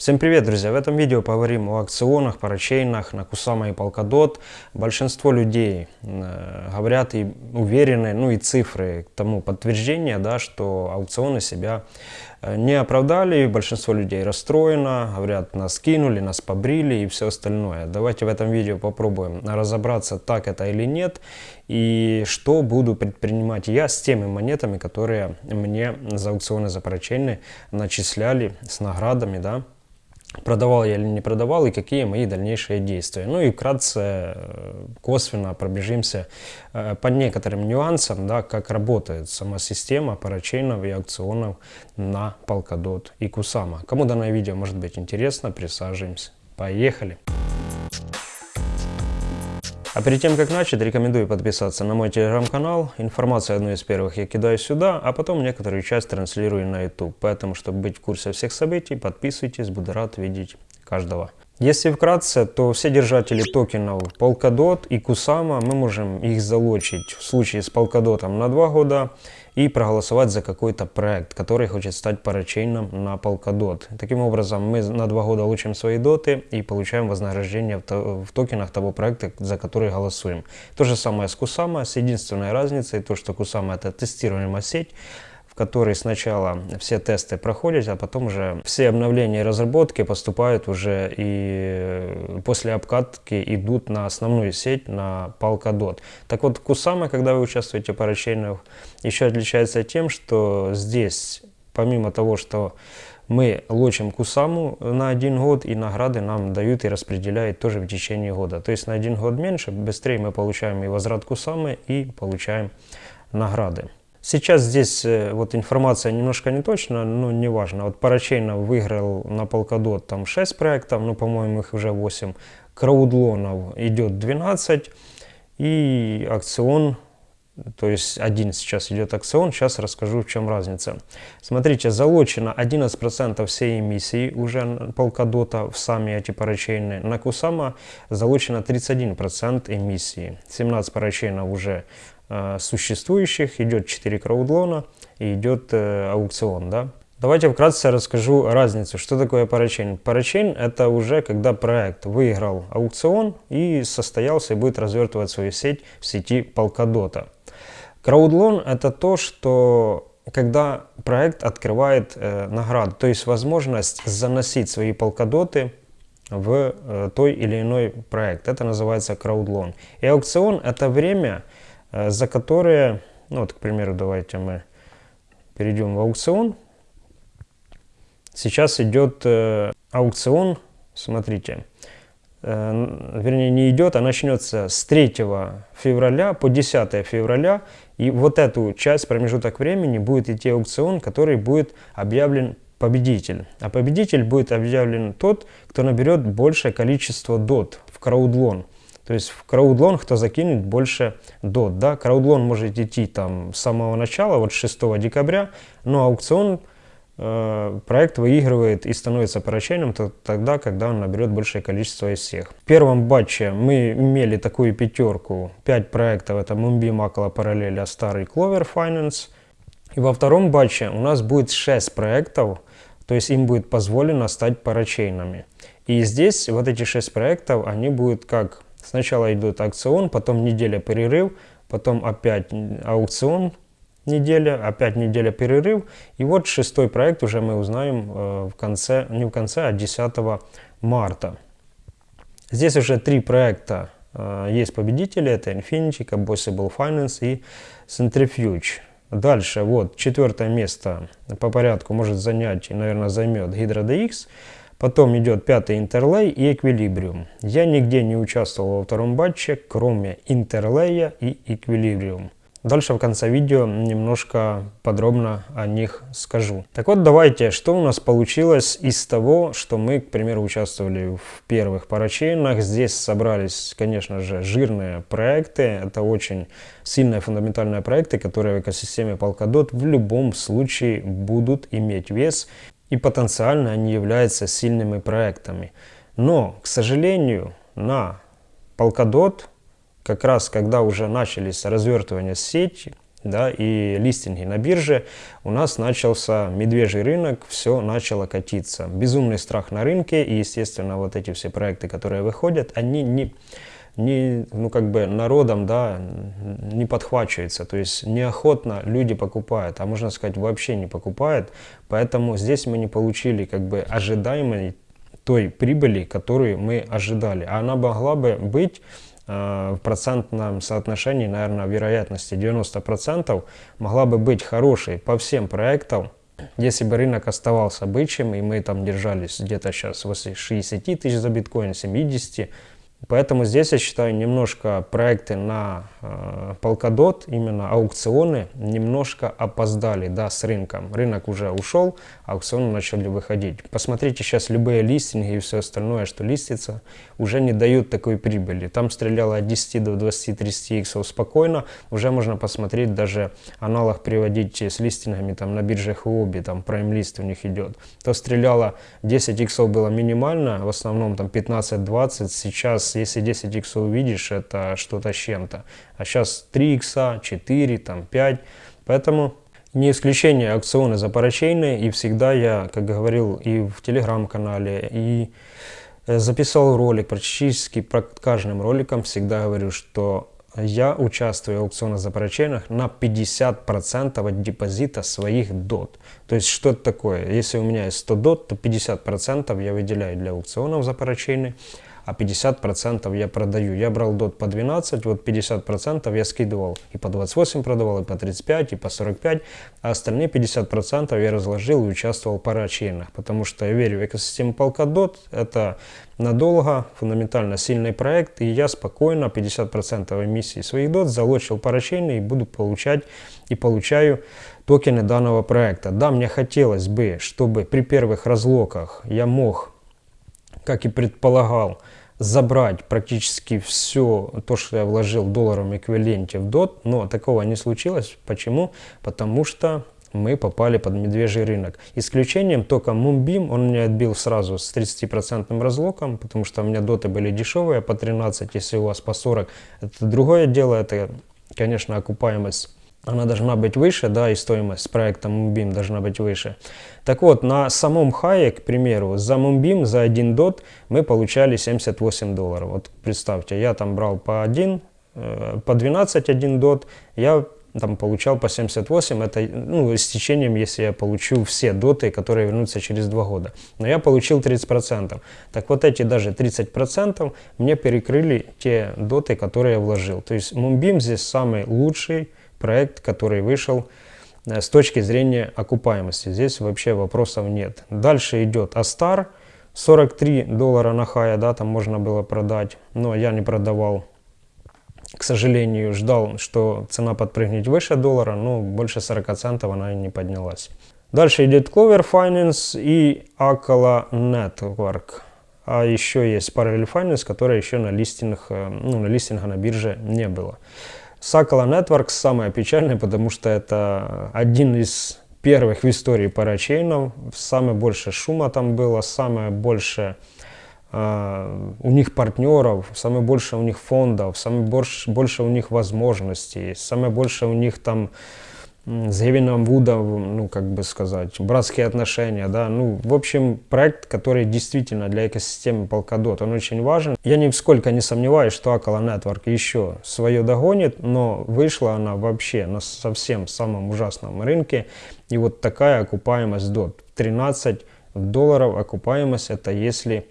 Всем привет, друзья! В этом видео поговорим о акционах, парачейнах на Кусама и Polkadot. Большинство людей э, говорят и уверены, ну и цифры тому подтверждения, да, что аукционы себя э, не оправдали. Большинство людей расстроено, говорят, нас кинули, нас побрили и все остальное. Давайте в этом видео попробуем разобраться, так это или нет, и что буду предпринимать я с теми монетами, которые мне за аукционы за парачейны начисляли с наградами, да, продавал я или не продавал и какие мои дальнейшие действия. Ну и вкратце, э, косвенно пробежимся э, по некоторым нюансам, да, как работает сама система парачейнов и аукционов на Polkadot и Kusama. Кому данное видео может быть интересно, присаживаемся. Поехали! А перед тем, как начать, рекомендую подписаться на мой телеграм-канал. Информацию одну из первых я кидаю сюда, а потом некоторую часть транслирую на YouTube. Поэтому, чтобы быть в курсе всех событий, подписывайтесь, буду рад видеть каждого. Если вкратце, то все держатели токенов Polkadot и Kusama мы можем их залочить в случае с Polkadot на 2 года и проголосовать за какой-то проект, который хочет стать парачейном на Polkadot. Таким образом, мы на 2 года лучим свои доты и получаем вознаграждение в, токенах того проекта, за который голосуем. То же самое с Kusama, с единственной разницей, то что Kusama это тестируемая сеть, в которой сначала все тесты проходят, а потом уже все обновления и разработки поступают уже и после обкатки идут на основную сеть, на Polkadot. Так вот, Kusama, когда вы участвуете в парачейнах, еще отличается тем, что здесь, помимо того, что мы лочим Кусаму на один год, и награды нам дают и распределяют тоже в течение года. То есть на один год меньше, быстрее мы получаем и возврат Кусамы, и получаем награды. Сейчас здесь э, вот информация немножко не точна, но важно. Вот Парачейнов выиграл на Polkadot там 6 проектов, ну, по-моему, их уже 8. Краудлонов идет 12. И акцион, то есть один сейчас идет акцион, сейчас расскажу в чем разница. Смотрите, залочено 11% всей эмиссии уже Polkadot в сами эти парачейны. На Кусама залочено 31% эмиссии. 17 парачейнов уже существующих, идет 4 краудлона и идет э, аукцион. Да? Давайте вкратце расскажу разницу. Что такое парачейн? Парачейн это уже когда проект выиграл аукцион и состоялся и будет развертывать свою сеть в сети Polkadot. Краудлон это то, что когда проект открывает э, награду, то есть возможность заносить свои полкадоты в э, той или иной проект. Это называется краудлон. И аукцион это время, Э, за которые, ну вот, к примеру, давайте мы перейдем в аукцион. Сейчас идет э, аукцион, смотрите, э, вернее не идет, а начнется с 3 февраля по 10 февраля. И вот эту часть, промежуток времени, будет идти аукцион, который будет объявлен победитель. А победитель будет объявлен тот, кто наберет большее количество дот в краудлон. То есть в краудлон кто закинет больше дот. Да? Краудлон может идти там с самого начала, вот 6 декабря, но аукцион э, проект выигрывает и становится парачейным то, тогда, когда он наберет большее количество из всех. В первом батче мы имели такую пятерку, 5 проектов, это Mumbi, Макала, Параллель, Астар и Clover Finance. И во втором батче у нас будет 6 проектов, то есть им будет позволено стать парачейнами. И здесь вот эти 6 проектов, они будут как Сначала идет аукцион, потом неделя перерыв, потом опять аукцион неделя, опять неделя перерыв. И вот шестой проект уже мы узнаем э, в конце, не в конце, а 10 марта. Здесь уже три проекта э, есть победители. Это Infinity, Combustible Finance и Centrifuge. Дальше, вот, четвертое место по порядку может занять и, наверное, займет Hydra DX. Потом идет пятый интерлей и эквилибриум. Я нигде не участвовал во втором батче, кроме интерлея и эквилибриум. Дальше в конце видео немножко подробно о них скажу. Так вот, давайте, что у нас получилось из того, что мы, к примеру, участвовали в первых парачейнах. Здесь собрались, конечно же, жирные проекты. Это очень сильные фундаментальные проекты, которые в экосистеме Polkadot в любом случае будут иметь вес и потенциально они являются сильными проектами. Но, к сожалению, на Polkadot, как раз когда уже начались развертывания сети, да, и листинги на бирже, у нас начался медвежий рынок, все начало катиться. Безумный страх на рынке, и, естественно, вот эти все проекты, которые выходят, они не, не ну, как бы народом, да, не подхвачиваются, то есть неохотно люди покупают, а можно сказать, вообще не покупают, поэтому здесь мы не получили, как бы, ожидаемой той прибыли, которую мы ожидали. А она могла бы быть Э, в процентном соотношении, наверное, вероятности 90% могла бы быть хорошей по всем проектам, если бы рынок оставался бычьим, и мы там держались где-то сейчас возле 60 тысяч за биткоин, 70, Поэтому здесь, я считаю, немножко проекты на э, Polkadot, именно аукционы, немножко опоздали да, с рынком. Рынок уже ушел, аукционы начали выходить. Посмотрите сейчас любые листинги и все остальное, что листится, уже не дают такой прибыли. Там стреляло от 10 до 20-30 иксов спокойно. Уже можно посмотреть, даже аналог приводить с листингами там, на бирже Huobi, там Prime List у них идет. То стреляло 10 иксов было минимально, в основном там 15-20, сейчас если 10 иксов увидишь, это что-то с чем-то. А сейчас 3 икса, 4, там 5. Поэтому не исключение аукционы запарачейные. И всегда я, как говорил и в телеграм-канале, и э, записал ролик, практически про каждым роликом всегда говорю, что я участвую в аукционах запарачейных на 50% от депозита своих дот. То есть что это такое? Если у меня есть 100 дот, то 50% я выделяю для аукционов запарачейных а 50% я продаю. Я брал дот по 12, вот 50% я скидывал. И по 28 продавал, и по 35, и по 45, а остальные 50% я разложил и участвовал в парачейнах, потому что я верю в экосистему Polkadot, это надолго, фундаментально сильный проект, и я спокойно 50% эмиссии своих дот залочил парачейны и буду получать и получаю токены данного проекта. Да, мне хотелось бы, чтобы при первых разлоках я мог, как и предполагал, забрать практически все то, что я вложил в долларовом эквиваленте в DOT, но такого не случилось. Почему? Потому что мы попали под медвежий рынок. Исключением только Moonbeam, он меня отбил сразу с 30% разлоком, потому что у меня доты были дешевые, по 13, если у вас по 40. Это другое дело, это, конечно, окупаемость она должна быть выше, да, и стоимость проекта Moonbeam должна быть выше. Так вот, на самом хае, к примеру, за Moonbeam, за один дот мы получали 78 долларов. Вот представьте, я там брал по 1, э, по 12 один дот, я там получал по 78, это ну, с течением, если я получу все доты, которые вернутся через два года. Но я получил 30%. Так вот эти даже 30% мне перекрыли те доты, которые я вложил. То есть Moonbeam здесь самый лучший проект, который вышел э, с точки зрения окупаемости. Здесь вообще вопросов нет. Дальше идет Астар. 43 доллара на хая, да, там можно было продать, но я не продавал. К сожалению, ждал, что цена подпрыгнет выше доллара, но больше 40 центов она и не поднялась. Дальше идет Clover Finance и Acala Network. А еще есть Parallel Finance, которая еще на листингах, э, ну, на листинга на бирже не было. Сакала Networks самое печальное, потому что это один из первых в истории парачейнов. Самое больше шума там было, самое больше э, у них партнеров, самое больше у них фондов, самое больше, больше у них возможностей, самое больше у них там с Гевином Вудом, ну, как бы сказать, братские отношения, да, ну, в общем, проект, который действительно для экосистемы Polkadot, он очень важен. Я нисколько не сомневаюсь, что Акала Network еще свое догонит, но вышла она вообще на совсем самом ужасном рынке, и вот такая окупаемость DOT, 13 долларов. Окупаемость, это если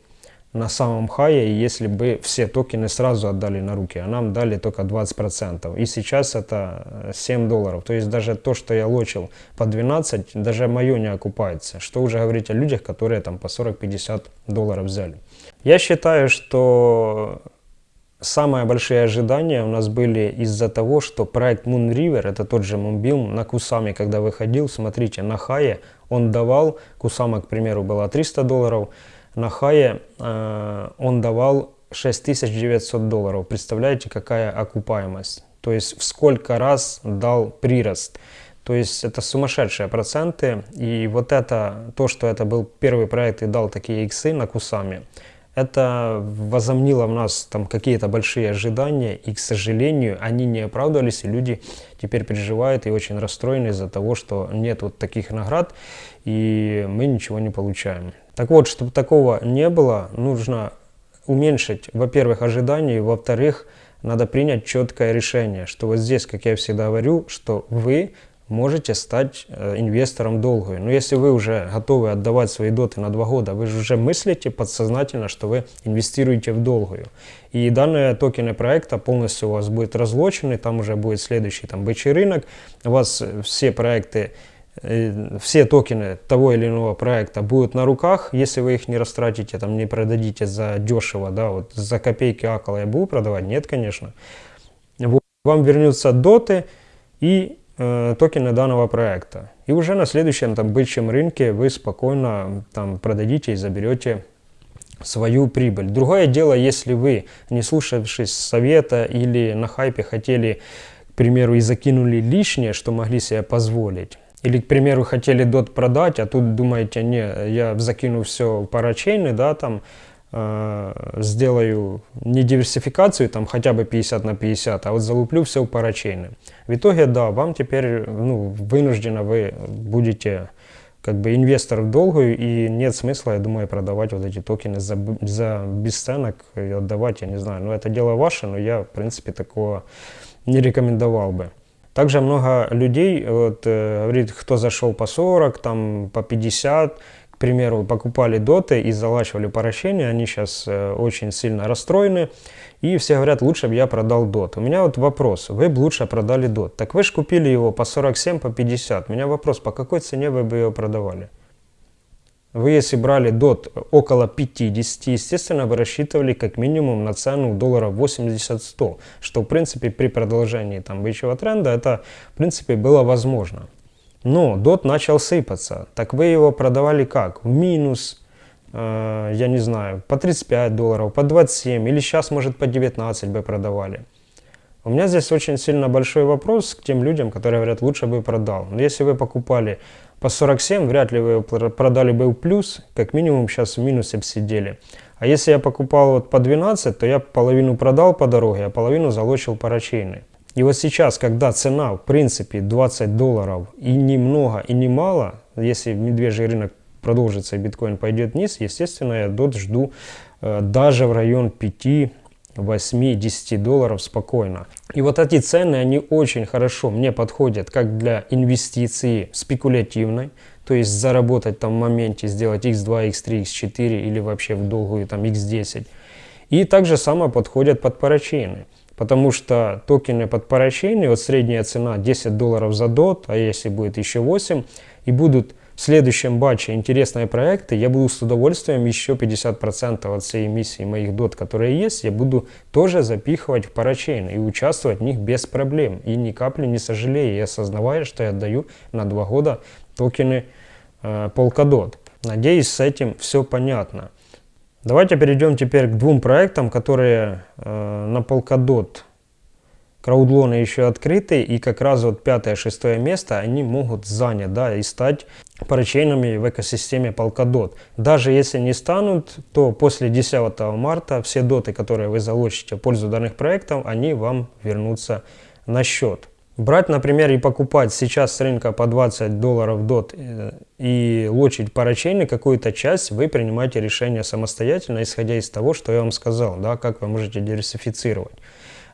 на самом хае, если бы все токены сразу отдали на руки, а нам дали только 20%. И сейчас это 7 э, долларов. То есть даже то, что я лочил по 12, даже мое не окупается. Что уже говорить о людях, которые там по 40-50 долларов взяли. Я считаю, что самые большие ожидания у нас были из-за того, что проект Moon River, это тот же Moonbeam, на Кусаме, когда выходил, смотрите, на хае он давал, Кусама, к примеру, была 300 долларов, на хае э, он давал 6900 долларов. Представляете, какая окупаемость? То есть в сколько раз дал прирост. То есть это сумасшедшие проценты. И вот это, то, что это был первый проект и дал такие иксы на Кусами, это возомнило в нас там какие-то большие ожидания, и, к сожалению, они не оправдывались, и люди теперь переживают и очень расстроены из-за того, что нет вот таких наград, и мы ничего не получаем. Так вот, чтобы такого не было, нужно уменьшить, во-первых, ожидания, во-вторых, надо принять четкое решение, что вот здесь, как я всегда говорю, что вы можете стать э, инвестором долгую. Но если вы уже готовы отдавать свои доты на два года, вы же уже мыслите подсознательно, что вы инвестируете в долгую. И данные токены проекта полностью у вас будут разлочены, там уже будет следующий там бычий рынок, у вас все проекты все токены того или иного проекта будут на руках, если вы их не растратите, там не продадите за дешево, да, вот за копейки акала я буду продавать, нет, конечно. Вам вернутся доты и э, токены данного проекта. И уже на следующем там бычьем рынке вы спокойно там продадите и заберете свою прибыль. Другое дело, если вы, не слушавшись совета или на хайпе хотели, к примеру, и закинули лишнее, что могли себе позволить, или, к примеру, хотели дот продать, а тут думаете, не, я закину все парачейны, да, там, э, сделаю не диверсификацию, там хотя бы 50 на 50, а вот залуплю все в парачейны. В итоге, да, вам теперь ну, вынужденно вы будете как бы инвестор в долгую, и нет смысла, я думаю, продавать вот эти токены за, за бесценок и отдавать, я не знаю. Но это дело ваше, но я, в принципе, такого не рекомендовал бы. Также много людей вот, э, говорит, кто зашел по 40, там по 50, к примеру, покупали доты и залачивали поращение, они сейчас э, очень сильно расстроены. И все говорят, лучше бы я продал дот. У меня вот вопрос, вы бы лучше продали дот. Так вы же купили его по 47, по 50. У меня вопрос, по какой цене вы бы его продавали? Вы если брали дот около 50, естественно, вы рассчитывали как минимум на цену долларов 80-100, что в принципе при продолжении там бычьего тренда это в принципе было возможно. Но дот начал сыпаться, так вы его продавали как? В минус, Э, я не знаю, по 35 долларов, по 27 или сейчас, может, по 19 бы продавали. У меня здесь очень сильно большой вопрос к тем людям, которые говорят, лучше бы продал. Но если вы покупали по 47, вряд ли вы продали бы в плюс, как минимум сейчас в минусе бы сидели. А если я покупал вот по 12, то я половину продал по дороге, а половину залочил по. И вот сейчас, когда цена в принципе 20 долларов и немного и немало, если медвежий рынок продолжится и биткоин пойдет вниз, естественно, я DOT жду э, даже в район 5, 8, 10 долларов спокойно. И вот эти цены, они очень хорошо мне подходят как для инвестиции спекулятивной, то есть заработать там в моменте, сделать x2, x3, x4 или вообще в долгую там x10. И также само подходят под парачейны. Потому что токены под парачейны, вот средняя цена 10 долларов за дот, а если будет еще 8, и будут следующем батче интересные проекты, я буду с удовольствием еще 50% от всей эмиссии моих дот, которые есть, я буду тоже запихивать в парачейн и участвовать в них без проблем. И ни капли не сожалею, и осознавая, что я отдаю на 2 года токены э, Polkadot. Надеюсь, с этим все понятно. Давайте перейдем теперь к двум проектам, которые э, на Polkadot краудлоны еще открыты, и как раз вот пятое-шестое место они могут занять, да, и стать парачейнами в экосистеме Polkadot. Даже если не станут, то после 10 марта все доты, которые вы залочите в пользу данных проектов, они вам вернутся на счет. Брать, например, и покупать сейчас с рынка по 20 долларов дот э, и лочить парачейны какую-то часть, вы принимаете решение самостоятельно, исходя из того, что я вам сказал, да, как вы можете диверсифицировать.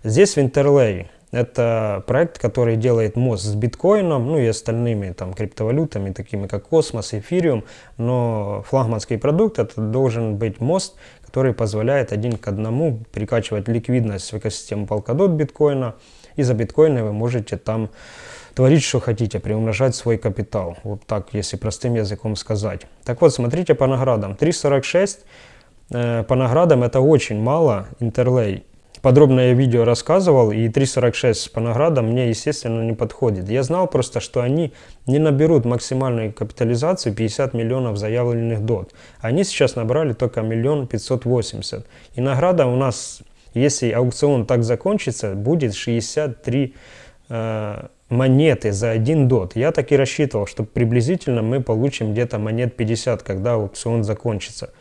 Здесь Winterlay это проект, который делает мост с биткоином, ну и остальными там криптовалютами, такими как Космос, Эфириум, но флагманский продукт это должен быть мост, который позволяет один к одному прикачивать ликвидность в экосистему Polkadot биткоина, и за биткоины вы можете там творить, что хотите, приумножать свой капитал. Вот так, если простым языком сказать. Так вот, смотрите по наградам. 3.46 э, по наградам это очень мало. Интерлей подробное видео рассказывал, и 3.46 по наградам мне, естественно, не подходит. Я знал просто, что они не наберут максимальную капитализацию 50 миллионов заявленных дот. Они сейчас набрали только миллион 580. И награда у нас, если аукцион так закончится, будет 63 э, монеты за один дот. Я так и рассчитывал, что приблизительно мы получим где-то монет 50, когда аукцион закончится.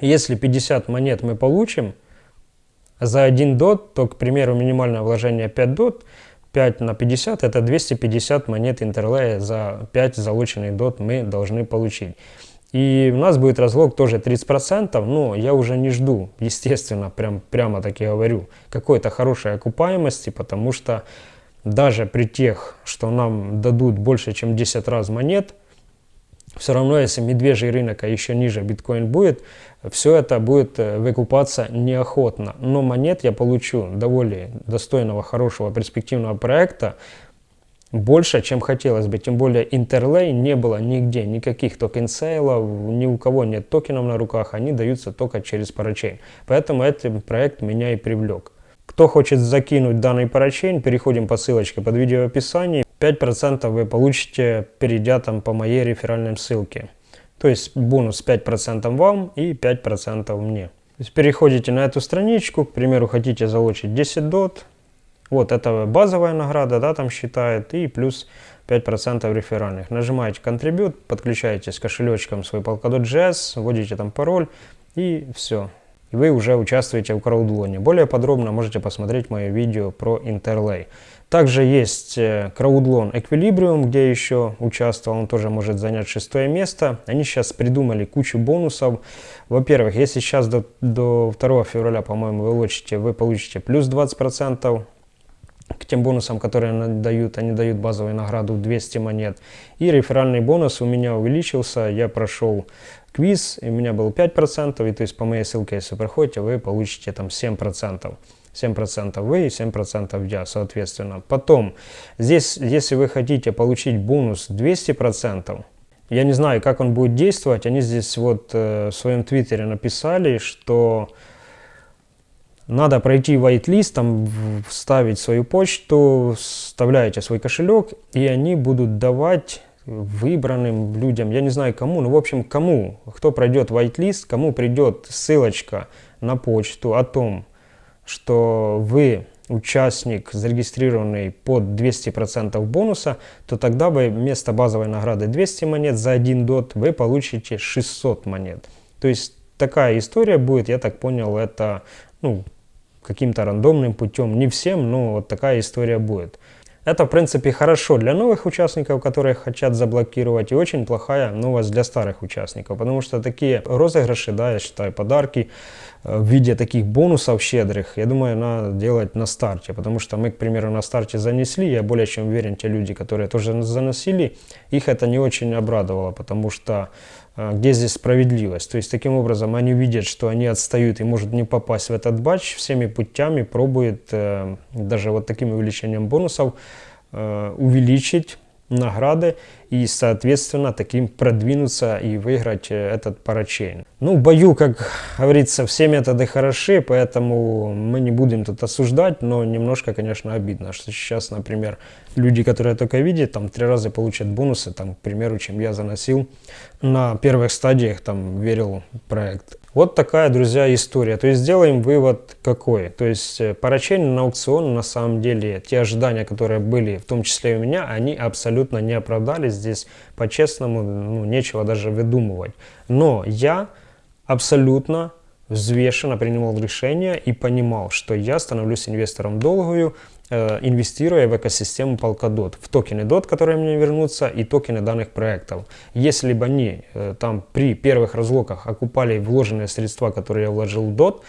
Если 50 монет мы получим за 1 дот, то, к примеру, минимальное вложение 5 дот, 5 на 50 это 250 монет интерлея за 5 залученный дот мы должны получить. И у нас будет разлог тоже 30%, но я уже не жду, естественно, прям, прямо таки говорю, какой-то хорошей окупаемости, потому что даже при тех, что нам дадут больше, чем 10 раз монет, все равно, если медвежий рынок, а еще ниже биткоин будет, все это будет э, выкупаться неохотно. Но монет я получу довольно достойного, хорошего, перспективного проекта, больше, чем хотелось бы. Тем более Interlay не было нигде, никаких token sale ов, ни у кого нет токенов на руках, они даются только через parachain. Поэтому этот проект меня и привлек. Кто хочет закинуть данный parachain, переходим по ссылочке под видео в описании. 5% вы получите, перейдя там по моей реферальной ссылке. То есть бонус 5% вам и 5% мне. То есть переходите на эту страничку, к примеру, хотите залочить 10 дот, вот это базовая награда, да, там считает, и плюс 5% реферальных. Нажимаете Contribute, подключаете с кошелечком свой Polkadot.js, вводите там пароль, и все. И вы уже участвуете в краудлоне. Более подробно можете посмотреть мое видео про Interlay. Также есть э, краудлон Equilibrium, где еще участвовал, он тоже может занять шестое место. Они сейчас придумали кучу бонусов. Во-первых, если сейчас до, до 2 февраля, по-моему, вы лочите, вы получите плюс 20% к тем бонусам, которые они дают, они дают базовую награду 200 монет. И реферальный бонус у меня увеличился, я прошел квиз, и у меня был 5%, и то есть по моей ссылке, если проходите, вы получите там 7%. 7% вы и 7% я, соответственно. Потом, здесь, если вы хотите получить бонус 200%, я не знаю, как он будет действовать, они здесь вот э, в своем твиттере написали, что надо пройти whitelist, там вставить свою почту, вставляете свой кошелек, и они будут давать выбранным людям, я не знаю кому, но в общем кому, кто пройдет whitelist, кому придет ссылочка на почту о том, что вы участник, зарегистрированный под 200% бонуса, то тогда вы вместо базовой награды 200 монет за 1 дот вы получите 600 монет. То есть такая история будет, я так понял, это ну, каким-то рандомным путем. Не всем, но вот такая история будет. Это, в принципе, хорошо для новых участников, которые хотят заблокировать, и очень плохая новость для старых участников, потому что такие розыгрыши, да, я считаю, подарки в виде таких бонусов щедрых, я думаю, надо делать на старте, потому что мы, к примеру, на старте занесли, я более чем уверен, те люди, которые тоже заносили, их это не очень обрадовало, потому что а, где здесь справедливость. То есть таким образом они видят, что они отстают и может не попасть в этот батч, всеми путями пробует э, даже вот таким увеличением бонусов э, увеличить награды и, соответственно, таким продвинуться и выиграть э, этот парачейн. Ну, в бою, как говорится, все методы хороши, поэтому мы не будем тут осуждать, но немножко, конечно, обидно, что сейчас, например, люди, которые только видят, там, три раза получат бонусы, там, к примеру, чем я заносил на первых стадиях, там, верил проект. Вот такая, друзья, история. То есть сделаем вывод какой. То есть э, парачейн на аукцион на самом деле, те ожидания, которые были, в том числе и у меня, они абсолютно не оправдались. Здесь по-честному ну, нечего даже выдумывать. Но я абсолютно взвешенно принимал решение и понимал, что я становлюсь инвестором долгую, Э, инвестируя в экосистему Polkadot, в токены DOT, которые мне вернутся, и токены данных проектов. Если бы они э, там при первых разлоках окупали вложенные средства, которые я вложил в DOT,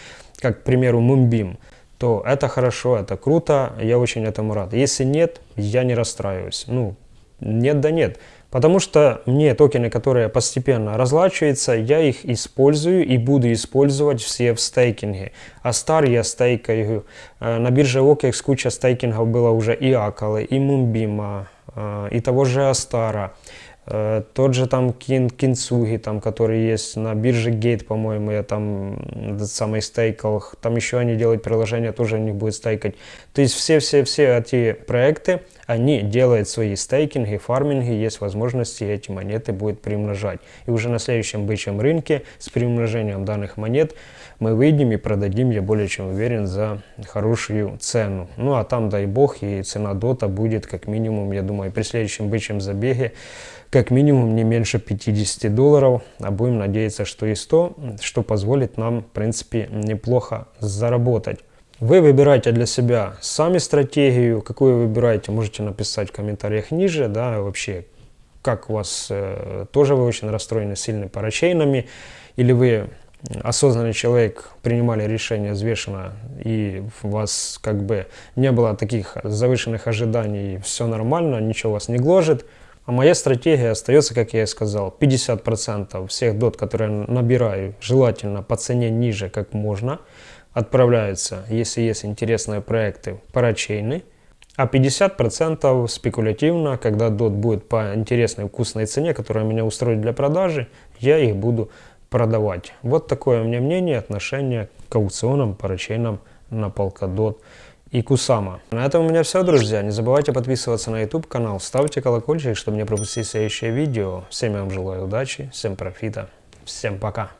как, к примеру, Moonbeam, то это хорошо, это круто, я очень этому рад. Если нет, я не расстраиваюсь. Ну, нет да нет. Потому что мне токены, которые постепенно разлачиваются, я их использую и буду использовать все в стейкинге. А стар я стейкаю. Э, на бирже OKEX куча стейкингов было уже и Акалы, и Мумбима, э, и того же Астара. Э, тот же там Кин, Кинцуги, там, который есть на бирже Gate, по-моему, я там этот самый стейкал. Там еще они делают приложение, тоже у них будет стейкать. То есть все-все-все эти проекты, они делают свои стейкинги, фарминги, есть возможности эти монеты будет примножать. И уже на следующем бычьем рынке с примножением данных монет мы выйдем и продадим, я более чем уверен, за хорошую цену. Ну а там, дай бог, и цена дота будет как минимум, я думаю, при следующем бычьем забеге как минимум не меньше 50 долларов, а будем надеяться, что и 100, что позволит нам, в принципе, неплохо заработать. Вы выбираете для себя сами стратегию, какую вы выбираете, можете написать в комментариях ниже, да, вообще, как у вас, э, тоже вы очень расстроены сильными парачейнами, или вы осознанный человек принимали решение взвешенно и у вас как бы не было таких завышенных ожиданий, все нормально, ничего вас не гложет, а моя стратегия остается, как я и сказал, 50% всех дот, которые я набираю, желательно по цене ниже, как можно, отправляются, если есть интересные проекты, парачейны, а 50% спекулятивно, когда дот будет по интересной вкусной цене, которая меня устроит для продажи, я их буду продавать. Вот такое у меня мнение, отношение к аукционам, парачейнам на Polkadot и Кусама. На этом у меня все, друзья. Не забывайте подписываться на YouTube канал, ставьте колокольчик, чтобы не пропустить следующее видео. Всем я вам желаю удачи, всем профита, всем пока.